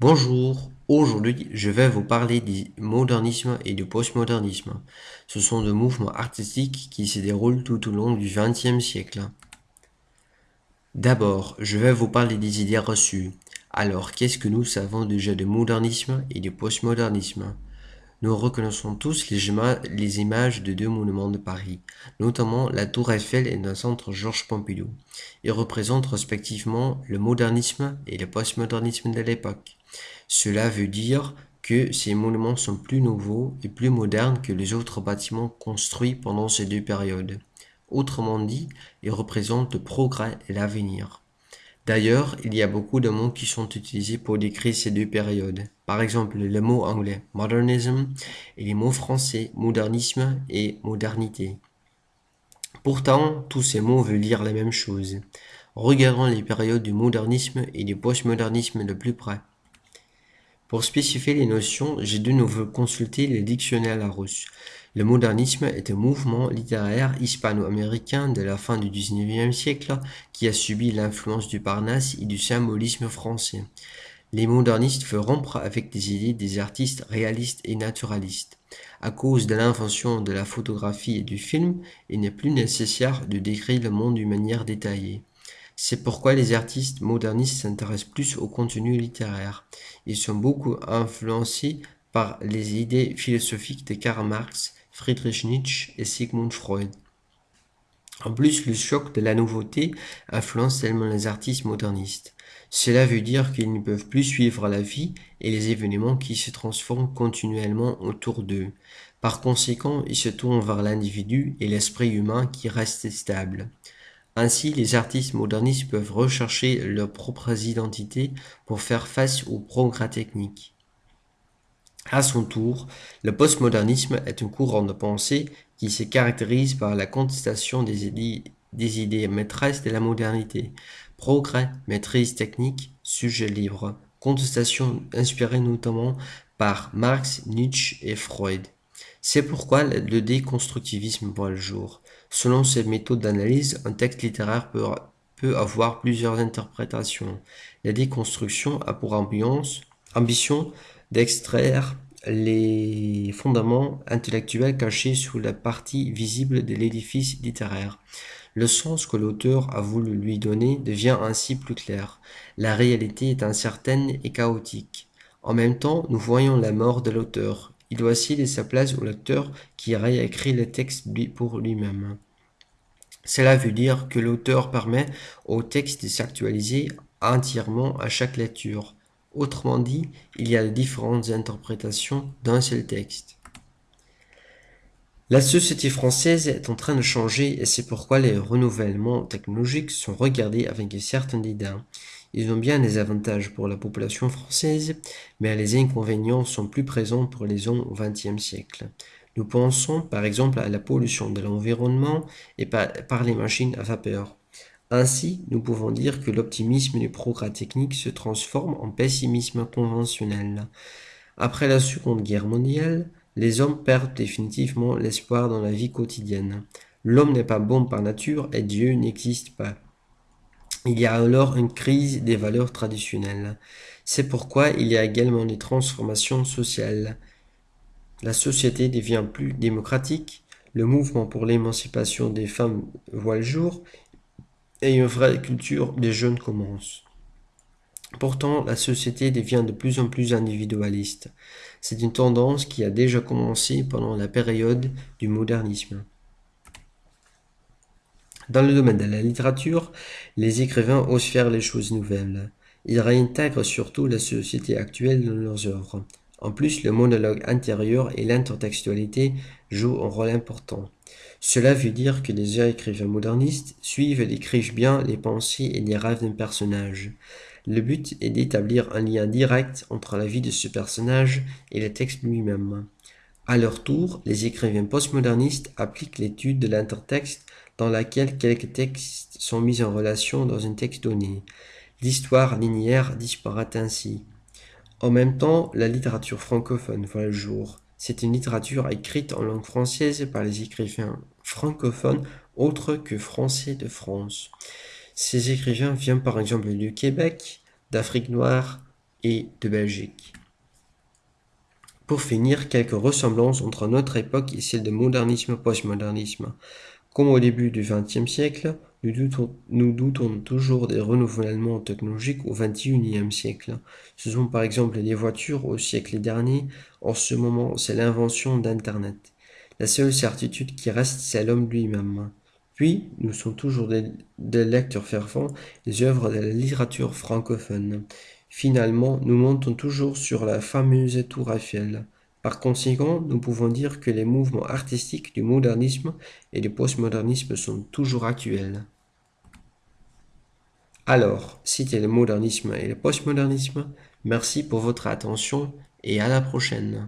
Bonjour, aujourd'hui je vais vous parler du modernisme et du postmodernisme. Ce sont deux mouvements artistiques qui se déroulent tout au long du XXe siècle. D'abord, je vais vous parler des idées reçues. Alors, qu'est-ce que nous savons déjà du modernisme et du postmodernisme? Nous reconnaissons tous les, images de deux monuments de Paris, notamment la Tour Eiffel et le centre Georges Pompidou. Ils représentent respectivement le modernisme et le postmodernisme de l'époque. Cela veut dire que ces monuments sont plus nouveaux et plus modernes que les autres bâtiments construits pendant ces deux périodes. Autrement dit, ils représentent le progrès et l'avenir. D'ailleurs, il y a beaucoup de mots qui sont utilisés pour décrire ces deux périodes. Par exemple, le mot anglais modernism et les mots français modernisme et modernité. Pourtant, tous ces mots veulent dire la même chose. Regardons les périodes du modernisme et du postmodernisme de plus près. Pour spécifier les notions, j'ai de nouveau consulté le dictionnaire Larousse. Le modernisme est un mouvement littéraire hispano-américain de la fin du XIXe siècle qui a subi l'influence du Parnasse et du symbolisme français. Les modernistes veulent rompre avec des idées des artistes réalistes et naturalistes. À cause de l'invention de la photographie et du film, il n'est plus nécessaire de décrire le monde d'une manière détaillée. C'est pourquoi les artistes modernistes s'intéressent plus au contenu littéraire. Ils sont beaucoup influencés par les idées philosophiques de Karl Marx, Friedrich Nietzsche et Sigmund Freud. En plus, le choc de la nouveauté influence tellement les artistes modernistes. Cela veut dire qu'ils ne peuvent plus suivre la vie et les événements qui se transforment continuellement autour d'eux. Par conséquent, ils se tournent vers l'individu et l'esprit humain qui reste stable. Ainsi, les artistes modernistes peuvent rechercher leurs propres identités pour faire face aux progrès techniques. À son tour, le postmodernisme est un courant de pensée qui se caractérise par la contestation des idées, maîtresses de la modernité. Progrès, maîtrise technique, sujet libre. Contestation inspirée notamment par Marx, Nietzsche et Freud. C'est pourquoi le déconstructivisme voit le jour. Selon ces méthodes d'analyse, un texte littéraire peut, peut, avoir plusieurs interprétations. La déconstruction a pour ambition d'extraire les fondements intellectuels cachés sous la partie visible de l'édifice littéraire. Le sens que l'auteur a voulu lui donner devient ainsi plus clair. La réalité est incertaine et chaotique. En même temps, nous voyons la mort de l'auteur. Il doit céder sa place au lecteur qui réécrit le texte pour lui-même. Cela veut dire que l'auteur permet au texte de s'actualiser entièrement à chaque lecture. Autrement dit, il y a différentes interprétations d'un seul texte. La société française est en train de changer et c'est pourquoi les renouvellements technologiques sont regardés avec un certain dédain. Ils ont bien des avantages pour la population française, mais les inconvénients sont plus présents pour les hommes au XXe siècle. Nous pensons par exemple à la pollution de l'environnement et par les machines à vapeur. Ainsi, nous pouvons dire que l'optimisme du progrès technique se transforme en pessimisme conventionnel. Après la Seconde Guerre mondiale, les hommes perdent définitivement l'espoir dans la vie quotidienne. L'homme n'est pas bon par nature et Dieu n'existe pas. Il y a alors une crise des valeurs traditionnelles. C'est pourquoi il y a également des transformations sociales. La société devient plus démocratique, le mouvement pour l'émancipation des femmes voit le jour, et une vraie culture des jeunes commence. Pourtant, la société devient de plus en plus individualiste. C'est une tendance qui a déjà commencé pendant la période du modernisme. Dans le domaine de la littérature, les écrivains osent faire les choses nouvelles. Ils réintègrent surtout la société actuelle dans leurs œuvres. En plus, le monologue intérieur et l'intertextualité jouent un rôle important. Cela veut dire que les écrivains modernistes suivent et décrivent bien les pensées et les rêves d'un personnage. Le but est d'établir un lien direct entre la vie de ce personnage et le texte lui-même. À leur tour, les écrivains postmodernistes appliquent l'étude de l'intertexte dans laquelle quelques textes sont mis en relation dans un texte donné. L'histoire linéaire disparaît ainsi. En même temps, la littérature francophone voit le jour. C'est une littérature écrite en langue française par les écrivains francophones autres que français de France. Ces écrivains viennent par exemple du Québec, d'Afrique noire, et de Belgique. Pour finir, quelques ressemblances entre notre époque et celle de modernisme-postmodernisme. Comme au début du XXe siècle, nous doutons, toujours des renouvellements technologiques au XXIe siècle. Ce sont par exemple les voitures au siècle dernier. En ce moment, c'est l'invention d'Internet. La seule certitude qui reste, c'est l'homme lui-même. Puis, nous sommes toujours des, des, lecteurs fervents des œuvres de la littérature francophone. Finalement, nous montons toujours sur la fameuse tour Eiffel. Par conséquent, nous pouvons dire que les mouvements artistiques du modernisme et du postmodernisme sont toujours actuels. Alors, c'était le modernisme et le postmodernisme. Merci pour votre attention et à la prochaine.